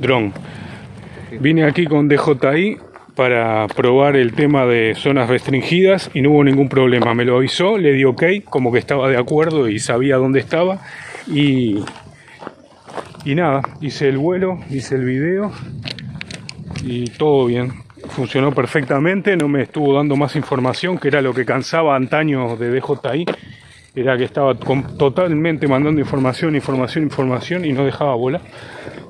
Dron. Vine aquí con DJI para probar el tema de zonas restringidas y no hubo ningún problema. Me lo avisó, le di ok, como que estaba de acuerdo y sabía dónde estaba. Y, y nada, hice el vuelo, hice el video y todo bien. Funcionó perfectamente, no me estuvo dando más información, que era lo que cansaba antaño de DJI. Era que estaba totalmente mandando información, información, información y no dejaba volar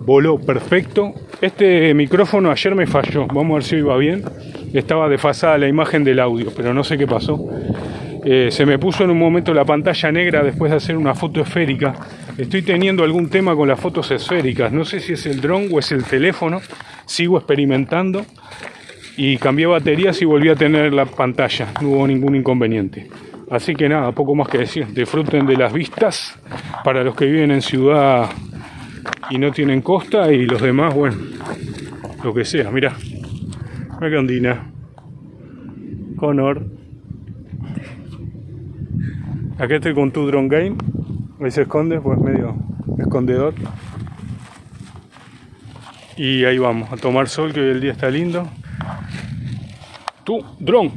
voló perfecto. Este micrófono ayer me falló, vamos a ver si va bien. Estaba desfasada la imagen del audio, pero no sé qué pasó. Eh, se me puso en un momento la pantalla negra después de hacer una foto esférica. Estoy teniendo algún tema con las fotos esféricas. No sé si es el dron o es el teléfono. Sigo experimentando. Y cambié baterías y volví a tener la pantalla. No hubo ningún inconveniente. Así que nada, poco más que decir. Disfruten de las vistas. Para los que viven en ciudad y no tienen costa y los demás, bueno, lo que sea, mira. Ondina. Connor. Aquí estoy con tu drone game. Ahí se esconde, pues medio escondedor. Y ahí vamos, a tomar sol que hoy el día está lindo. Tu drone.